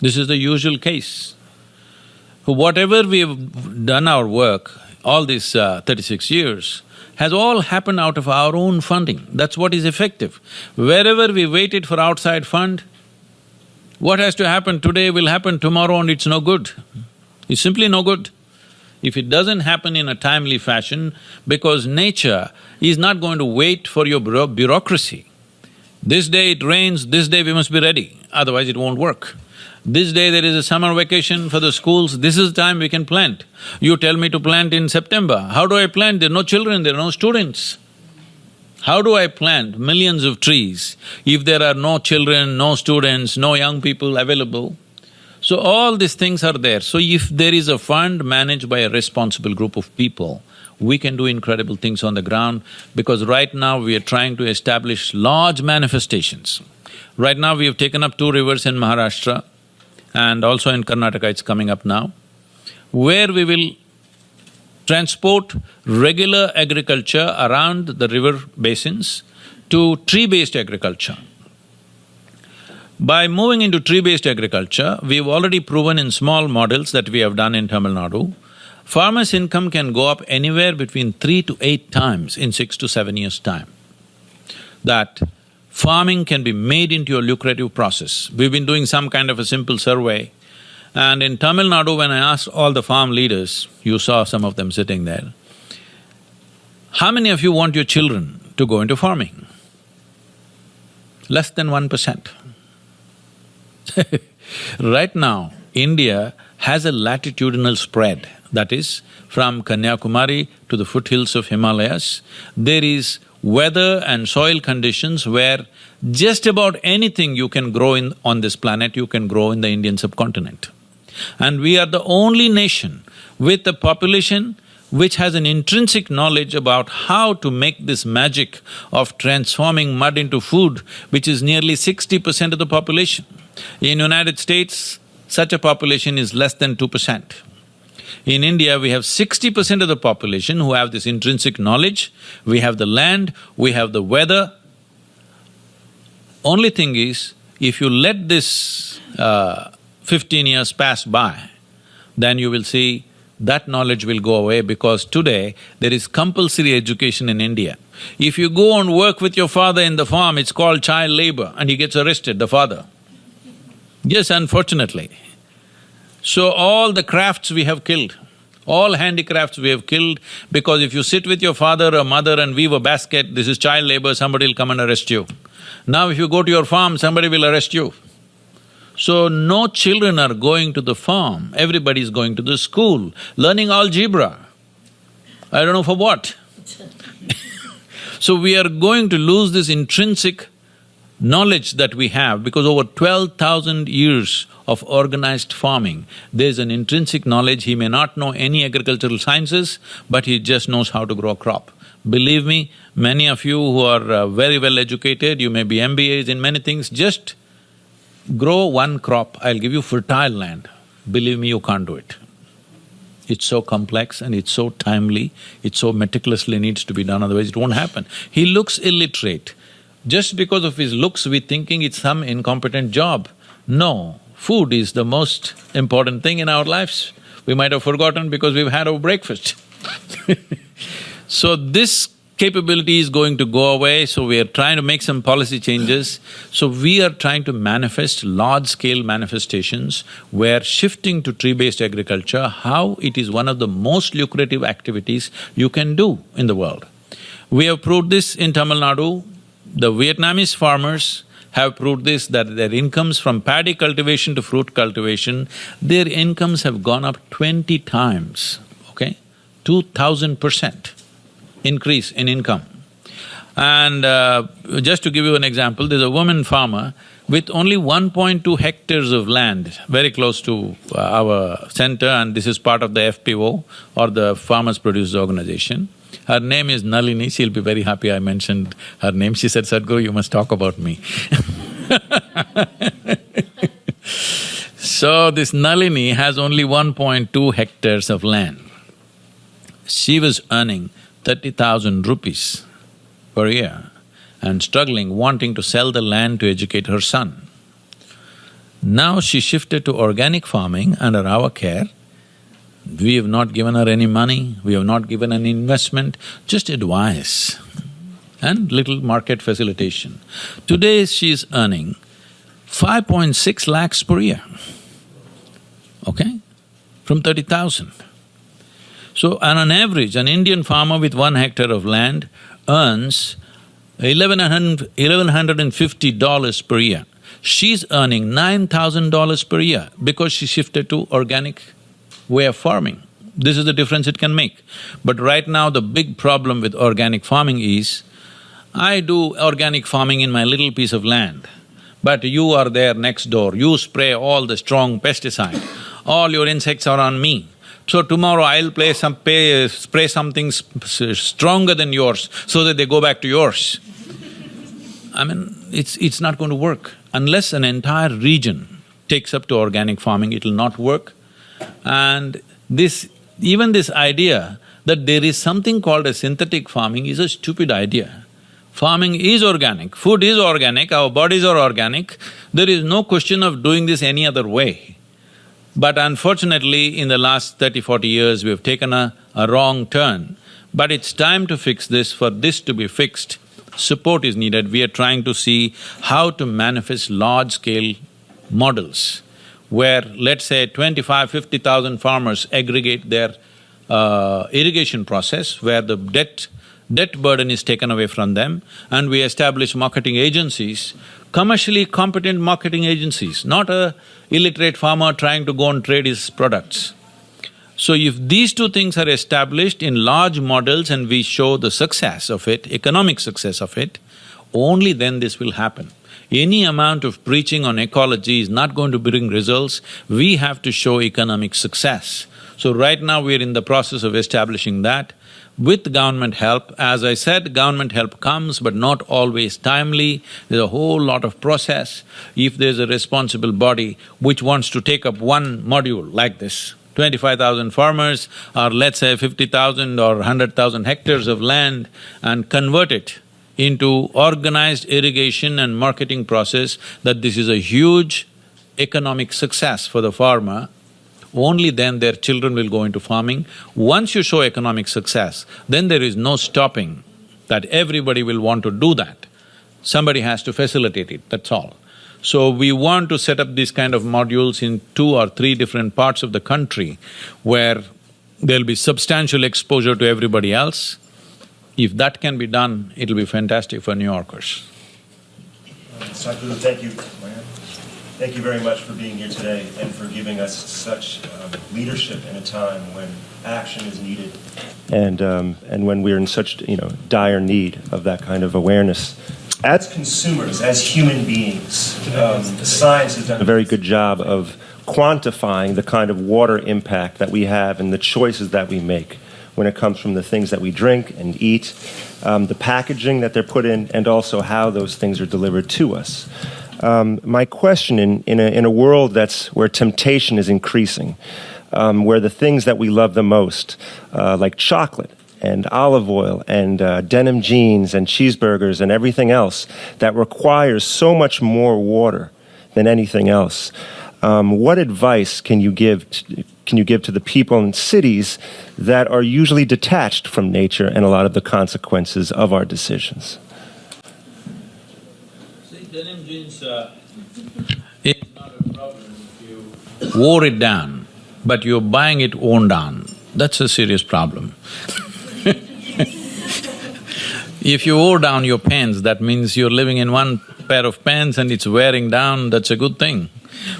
This is the usual case. Whatever we have done our work, all these uh, thirty-six years, has all happened out of our own funding. That's what is effective. Wherever we waited for outside fund, what has to happen today will happen tomorrow and it's no good. It's simply no good. If it doesn't happen in a timely fashion, because nature is not going to wait for your bureaucracy. This day it rains, this day we must be ready, otherwise it won't work. This day there is a summer vacation for the schools, this is the time we can plant. You tell me to plant in September, how do I plant? There are no children, there are no students. How do I plant millions of trees if there are no children, no students, no young people available? So all these things are there. So if there is a fund managed by a responsible group of people, we can do incredible things on the ground because right now we are trying to establish large manifestations. Right now we have taken up two rivers in Maharashtra and also in Karnataka it's coming up now, where we will transport regular agriculture around the river basins to tree-based agriculture. By moving into tree-based agriculture, we've already proven in small models that we have done in Tamil Nadu farmer's income can go up anywhere between three to eight times in six to seven years' time. That farming can be made into a lucrative process. We've been doing some kind of a simple survey and in Tamil Nadu when I asked all the farm leaders, you saw some of them sitting there, how many of you want your children to go into farming? Less than one percent. right now, India has a latitudinal spread that is, from Kanyakumari to the foothills of Himalayas, there is weather and soil conditions where just about anything you can grow in… on this planet, you can grow in the Indian subcontinent. And we are the only nation with a population which has an intrinsic knowledge about how to make this magic of transforming mud into food, which is nearly sixty percent of the population. In United States, such a population is less than two percent. In India, we have sixty percent of the population who have this intrinsic knowledge, we have the land, we have the weather. Only thing is, if you let this uh, fifteen years pass by, then you will see that knowledge will go away because today there is compulsory education in India. If you go and work with your father in the farm, it's called child labor and he gets arrested, the father. Yes, unfortunately. So all the crafts we have killed, all handicrafts we have killed because if you sit with your father or mother and weave a basket, this is child labor, somebody will come and arrest you. Now if you go to your farm, somebody will arrest you. So no children are going to the farm, everybody is going to the school, learning algebra. I don't know for what. so we are going to lose this intrinsic knowledge that we have, because over twelve thousand years of organized farming, there's an intrinsic knowledge, he may not know any agricultural sciences, but he just knows how to grow a crop. Believe me, many of you who are uh, very well educated, you may be MBAs in many things, just grow one crop, I'll give you fertile land. Believe me, you can't do it. It's so complex and it's so timely, it so meticulously needs to be done, otherwise it won't happen. He looks illiterate. Just because of his looks, we thinking it's some incompetent job. No, food is the most important thing in our lives. We might have forgotten because we've had our breakfast So this capability is going to go away, so we are trying to make some policy changes. So we are trying to manifest large-scale manifestations where shifting to tree-based agriculture, how it is one of the most lucrative activities you can do in the world. We have proved this in Tamil Nadu. The Vietnamese farmers have proved this, that their incomes from paddy cultivation to fruit cultivation, their incomes have gone up twenty times, okay? Two thousand percent increase in income. And uh, just to give you an example, there's a woman farmer with only 1.2 hectares of land, very close to uh, our center, and this is part of the FPO or the Farmers Producers Organization. Her name is Nalini, she'll be very happy I mentioned her name. She said, Sadhguru, you must talk about me So this Nalini has only 1.2 hectares of land. She was earning thirty thousand rupees per year and struggling, wanting to sell the land to educate her son. Now she shifted to organic farming under our care. We have not given her any money, we have not given any investment, just advice and little market facilitation. Today she is earning 5.6 lakhs per year, okay, from 30,000. So on an average, an Indian farmer with one hectare of land earns eleven hundred and fifty dollars per year. She's earning nine thousand dollars per year because she shifted to organic way of farming. This is the difference it can make. But right now the big problem with organic farming is, I do organic farming in my little piece of land, but you are there next door, you spray all the strong pesticide, all your insects are on me. So tomorrow I'll play some… Pay, spray something stronger than yours so that they go back to yours. I mean, it's… it's not going to work. Unless an entire region takes up to organic farming, it'll not work. And this… even this idea that there is something called a synthetic farming is a stupid idea. Farming is organic, food is organic, our bodies are organic, there is no question of doing this any other way. But unfortunately, in the last 30, 40 years, we have taken a, a wrong turn. But it's time to fix this. For this to be fixed, support is needed. We are trying to see how to manifest large-scale models where, let's say, 25, 50,000 farmers aggregate their uh, irrigation process, where the debt debt burden is taken away from them, and we establish marketing agencies, commercially competent marketing agencies, not a illiterate farmer trying to go and trade his products. So if these two things are established in large models and we show the success of it, economic success of it, only then this will happen. Any amount of preaching on ecology is not going to bring results, we have to show economic success. So right now we're in the process of establishing that with government help. As I said, government help comes but not always timely, there's a whole lot of process. If there's a responsible body which wants to take up one module like this, twenty-five thousand farmers or let's say fifty thousand or hundred thousand hectares of land and convert it into organized irrigation and marketing process, that this is a huge economic success for the farmer only then their children will go into farming. Once you show economic success, then there is no stopping that everybody will want to do that. Somebody has to facilitate it, that's all. So we want to set up these kind of modules in two or three different parts of the country where there'll be substantial exposure to everybody else. If that can be done, it'll be fantastic for New Yorkers. Thank you. Thank you very much for being here today and for giving us such um, leadership in a time when action is needed and, um, and when we're in such you know, dire need of that kind of awareness. as consumers, as human beings, um, science has done a very good job of quantifying the kind of water impact that we have and the choices that we make when it comes from the things that we drink and eat, um, the packaging that they're put in, and also how those things are delivered to us. Um, my question in, in, a, in a world that's where temptation is increasing, um, where the things that we love the most, uh, like chocolate, and olive oil and uh, denim jeans and cheeseburgers and everything else that requires so much more water than anything else. Um, what advice can you give to, can you give to the people in cities that are usually detached from nature and a lot of the consequences of our decisions? See, denim jeans, uh, it's not a problem if you wore it down, but you're buying it worn down. That's a serious problem. if you wore down your pants, that means you're living in one pair of pants and it's wearing down, that's a good thing.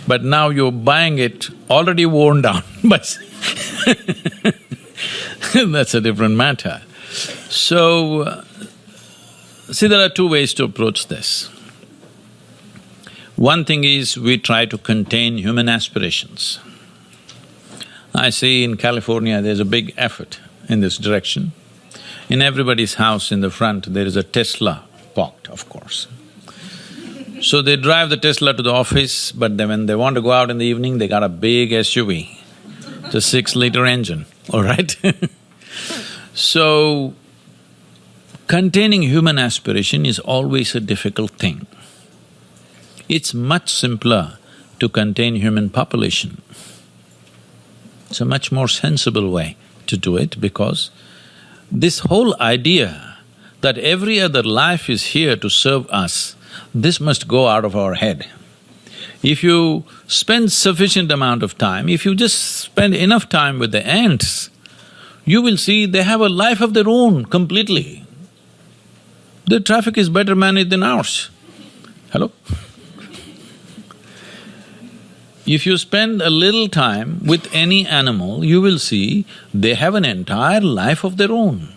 But now you're buying it already worn down, but that's a different matter. So, uh, see, there are two ways to approach this. One thing is we try to contain human aspirations. I see in California there's a big effort in this direction. In everybody's house in the front, there is a Tesla parked, of course. So they drive the Tesla to the office, but then when they want to go out in the evening, they got a big SUV. It's a six-liter engine, all right So, containing human aspiration is always a difficult thing. It's much simpler to contain human population. It's a much more sensible way to do it because this whole idea that every other life is here to serve us, this must go out of our head. If you spend sufficient amount of time, if you just spend enough time with the ants, you will see they have a life of their own completely. Their traffic is better managed than ours. Hello? If you spend a little time with any animal, you will see they have an entire life of their own.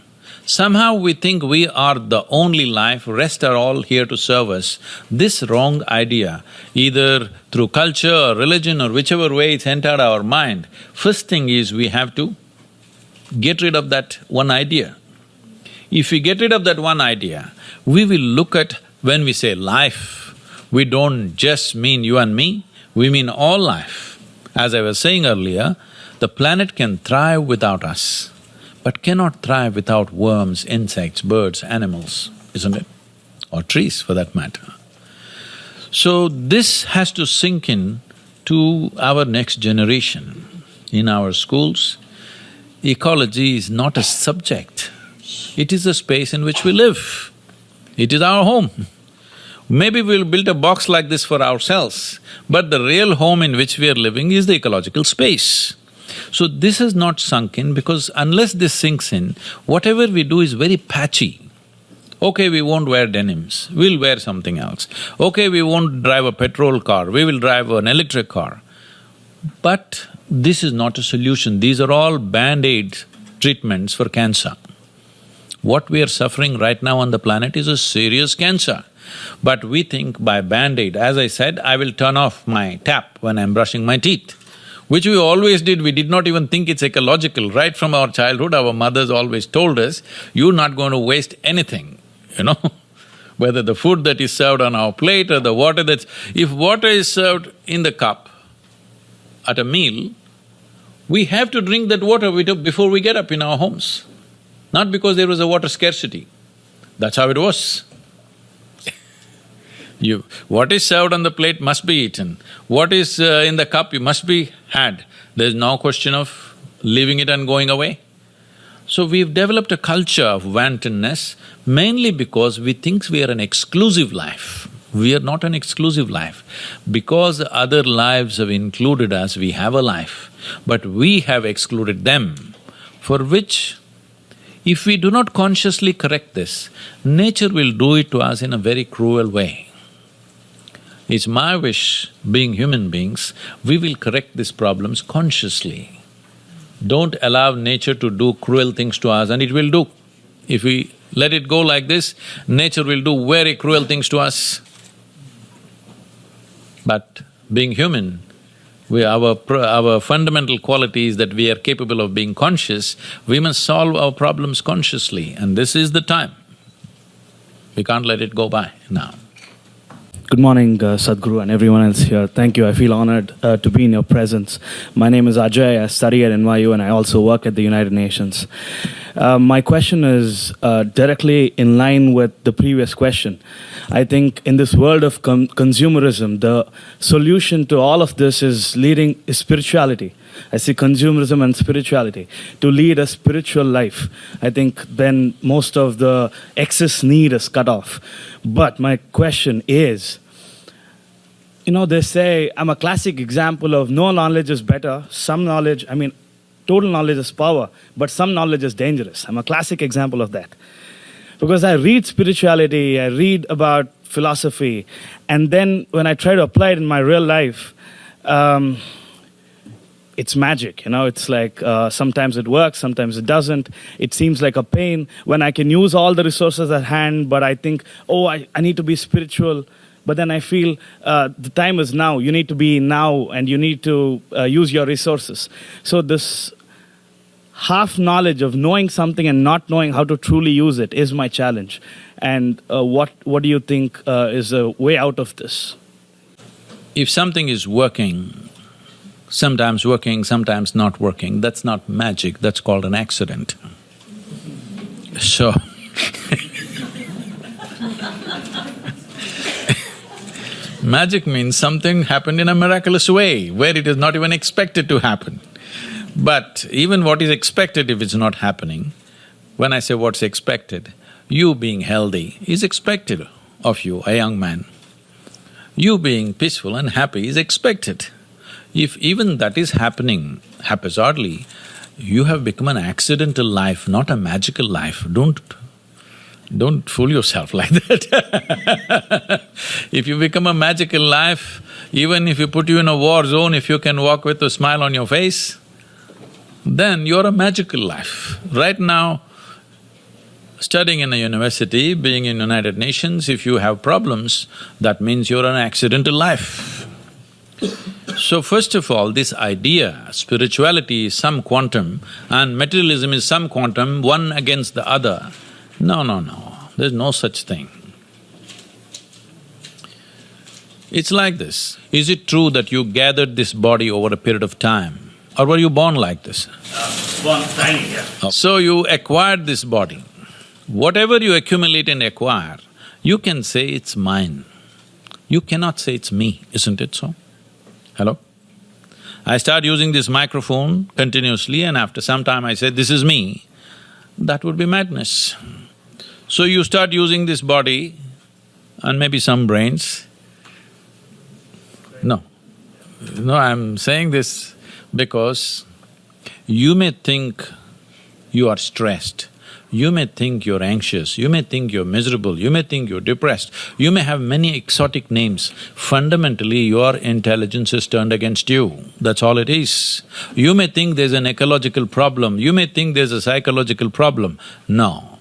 Somehow we think we are the only life, rest are all here to serve us. This wrong idea, either through culture or religion or whichever way it's entered our mind, first thing is we have to get rid of that one idea. If we get rid of that one idea, we will look at when we say life, we don't just mean you and me, we mean all life. As I was saying earlier, the planet can thrive without us, but cannot thrive without worms, insects, birds, animals, isn't it? Or trees for that matter. So this has to sink in to our next generation. In our schools, ecology is not a subject, it is a space in which we live. It is our home. Maybe we'll build a box like this for ourselves, but the real home in which we are living is the ecological space. So this has not sunk in because unless this sinks in, whatever we do is very patchy. Okay, we won't wear denims, we'll wear something else. Okay, we won't drive a petrol car, we will drive an electric car. But this is not a solution, these are all band-aid treatments for cancer. What we are suffering right now on the planet is a serious cancer. But we think by band-aid, as I said, I will turn off my tap when I'm brushing my teeth, which we always did, we did not even think it's ecological. Right from our childhood, our mothers always told us, you're not going to waste anything, you know whether the food that is served on our plate or the water that's… If water is served in the cup at a meal, we have to drink that water before we get up in our homes. Not because there was a water scarcity, that's how it was. You… what is served on the plate must be eaten, what is uh, in the cup you must be had. There's no question of leaving it and going away. So we've developed a culture of wantonness mainly because we think we are an exclusive life. We are not an exclusive life. Because other lives have included us, we have a life, but we have excluded them, for which if we do not consciously correct this, nature will do it to us in a very cruel way. It's my wish, being human beings, we will correct these problems consciously. Don't allow nature to do cruel things to us and it will do. If we let it go like this, nature will do very cruel things to us. But being human, we… our… our fundamental quality is that we are capable of being conscious, we must solve our problems consciously and this is the time. We can't let it go by now. Good morning, uh, Sadhguru and everyone else here. Thank you. I feel honored uh, to be in your presence. My name is Ajay. I study at NYU and I also work at the United Nations. Uh, my question is uh, directly in line with the previous question. I think in this world of consumerism, the solution to all of this is leading is spirituality. I see consumerism and spirituality. To lead a spiritual life, I think then most of the excess need is cut off. But my question is, you know, they say I'm a classic example of no knowledge is better, some knowledge, I mean, total knowledge is power, but some knowledge is dangerous. I'm a classic example of that. Because I read spirituality, I read about philosophy, and then when I try to apply it in my real life, um, it's magic, you know. It's like uh, sometimes it works, sometimes it doesn't. It seems like a pain when I can use all the resources at hand, but I think, oh, I, I need to be spiritual. But then I feel uh, the time is now. You need to be now, and you need to uh, use your resources. So this half knowledge of knowing something and not knowing how to truly use it is my challenge. And uh, what what do you think uh, is a way out of this? If something is working, sometimes working, sometimes not working, that's not magic, that's called an accident. So Magic means something happened in a miraculous way, where it is not even expected to happen. But even what is expected if it's not happening, when I say what's expected, you being healthy is expected of you, a young man. You being peaceful and happy is expected. If even that is happening haphazardly, you have become an accidental life, not a magical life. Don't don't fool yourself like that If you become a magical life, even if you put you in a war zone, if you can walk with a smile on your face, then you're a magical life. Right now, studying in a university, being in United Nations, if you have problems, that means you're an accidental life. So first of all, this idea, spirituality is some quantum and materialism is some quantum, one against the other, no, no, no, there's no such thing. It's like this. Is it true that you gathered this body over a period of time? Or were you born like this? Uh, born tiny, yeah. So you acquired this body. Whatever you accumulate and acquire, you can say it's mine. You cannot say it's me, isn't it so? Hello? I start using this microphone continuously and after some time I say, this is me, that would be madness. So you start using this body and maybe some brains. No, no, I'm saying this because you may think you are stressed, you may think you're anxious, you may think you're miserable, you may think you're depressed, you may have many exotic names. Fundamentally, your intelligence is turned against you, that's all it is. You may think there's an ecological problem, you may think there's a psychological problem. No,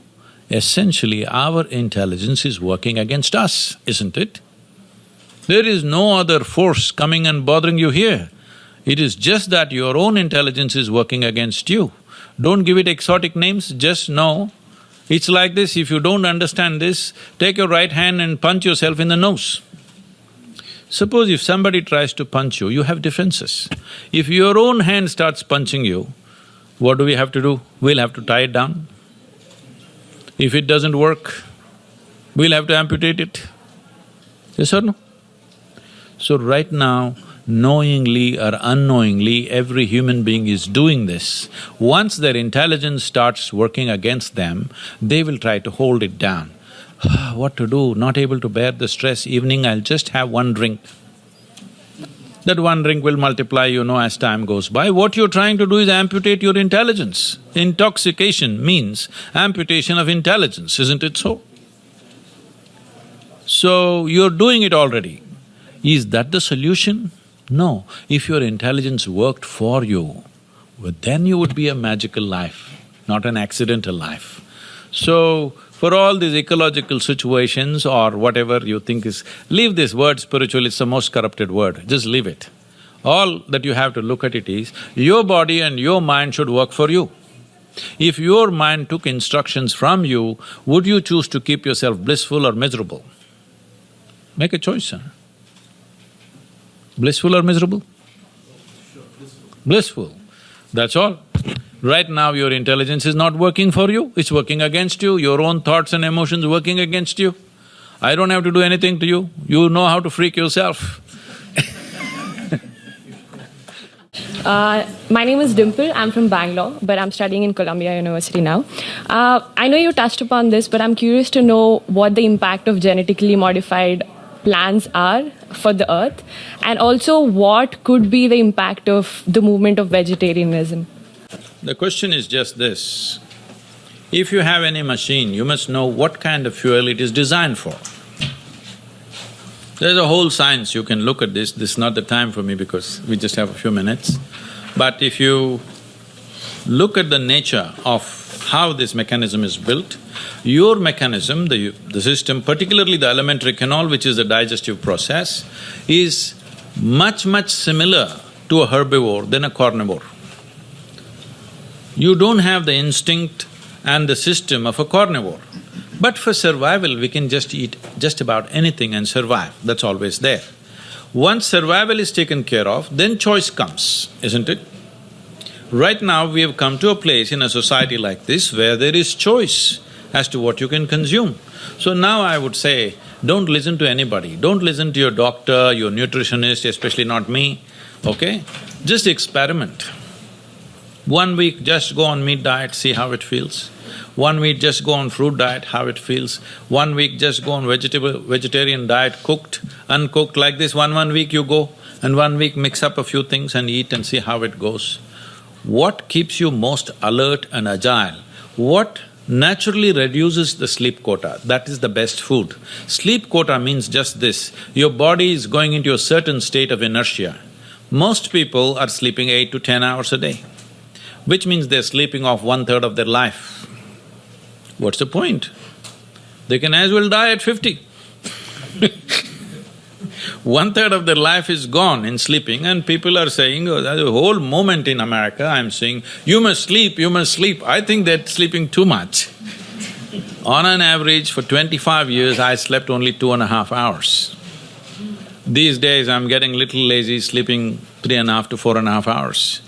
essentially our intelligence is working against us, isn't it? There is no other force coming and bothering you here. It is just that your own intelligence is working against you. Don't give it exotic names, just know it's like this, if you don't understand this, take your right hand and punch yourself in the nose. Suppose if somebody tries to punch you, you have defenses. If your own hand starts punching you, what do we have to do? We'll have to tie it down. If it doesn't work, we'll have to amputate it. Yes or no? So right now, knowingly or unknowingly, every human being is doing this. Once their intelligence starts working against them, they will try to hold it down. what to do? Not able to bear the stress, evening I'll just have one drink. That one drink will multiply, you know, as time goes by. What you're trying to do is amputate your intelligence. Intoxication means amputation of intelligence, isn't it so? So, you're doing it already. Is that the solution? No. If your intelligence worked for you, well, then you would be a magical life, not an accidental life. So, for all these ecological situations or whatever you think is… Leave this word spiritual, it's the most corrupted word, just leave it. All that you have to look at it is, your body and your mind should work for you. If your mind took instructions from you, would you choose to keep yourself blissful or miserable? Make a choice, sir. Blissful or miserable? Blissful, that's all. Right now your intelligence is not working for you, it's working against you, your own thoughts and emotions working against you. I don't have to do anything to you, you know how to freak yourself. Uh, my name is Dimple. I'm from Bangalore, but I'm studying in Columbia University now. Uh, I know you touched upon this, but I'm curious to know what the impact of genetically modified plants are for the earth, and also what could be the impact of the movement of vegetarianism. The question is just this. If you have any machine, you must know what kind of fuel it is designed for. There's a whole science, you can look at this, this is not the time for me because we just have a few minutes. But if you look at the nature of how this mechanism is built, your mechanism, the, the system, particularly the alimentary canal, which is the digestive process, is much, much similar to a herbivore than a carnivore. You don't have the instinct and the system of a carnivore. But for survival, we can just eat just about anything and survive, that's always there. Once survival is taken care of, then choice comes, isn't it? Right now, we have come to a place in a society like this where there is choice as to what you can consume. So now I would say, don't listen to anybody, don't listen to your doctor, your nutritionist, especially not me, okay? Just experiment. One week, just go on meat diet, see how it feels. One week just go on fruit diet, how it feels. One week just go on vegetable… vegetarian diet, cooked, uncooked, like this, one one week you go, and one week mix up a few things and eat and see how it goes. What keeps you most alert and agile? What naturally reduces the sleep quota, that is the best food. Sleep quota means just this, your body is going into a certain state of inertia. Most people are sleeping eight to ten hours a day, which means they're sleeping off one-third of their life. What's the point? They can as well die at fifty One third of their life is gone in sleeping and people are saying, oh, the whole moment in America I'm saying, you must sleep, you must sleep. I think they're sleeping too much. On an average, for twenty-five years, I slept only two and a half hours. These days, I'm getting little lazy, sleeping three and a half to four and a half hours.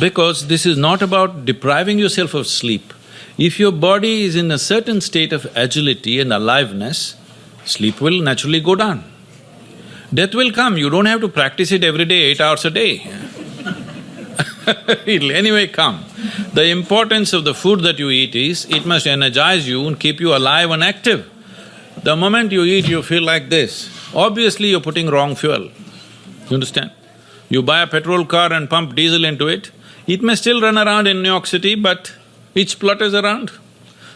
Because this is not about depriving yourself of sleep, if your body is in a certain state of agility and aliveness, sleep will naturally go down. Death will come, you don't have to practice it every day, eight hours a day It'll anyway come. The importance of the food that you eat is, it must energize you and keep you alive and active. The moment you eat, you feel like this. Obviously, you're putting wrong fuel. You understand? You buy a petrol car and pump diesel into it, it may still run around in New York City, but it splutters around.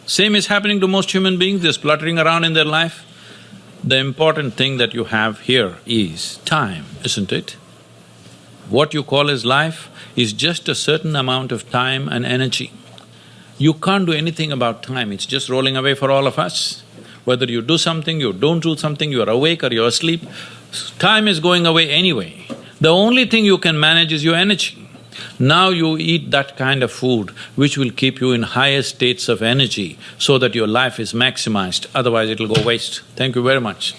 Same is happening to most human beings, they're spluttering around in their life. The important thing that you have here is time, isn't it? What you call as life is just a certain amount of time and energy. You can't do anything about time, it's just rolling away for all of us. Whether you do something, you don't do something, you're awake or you're asleep, time is going away anyway. The only thing you can manage is your energy. Now you eat that kind of food which will keep you in higher states of energy so that your life is maximized, otherwise it'll go waste. Thank you very much.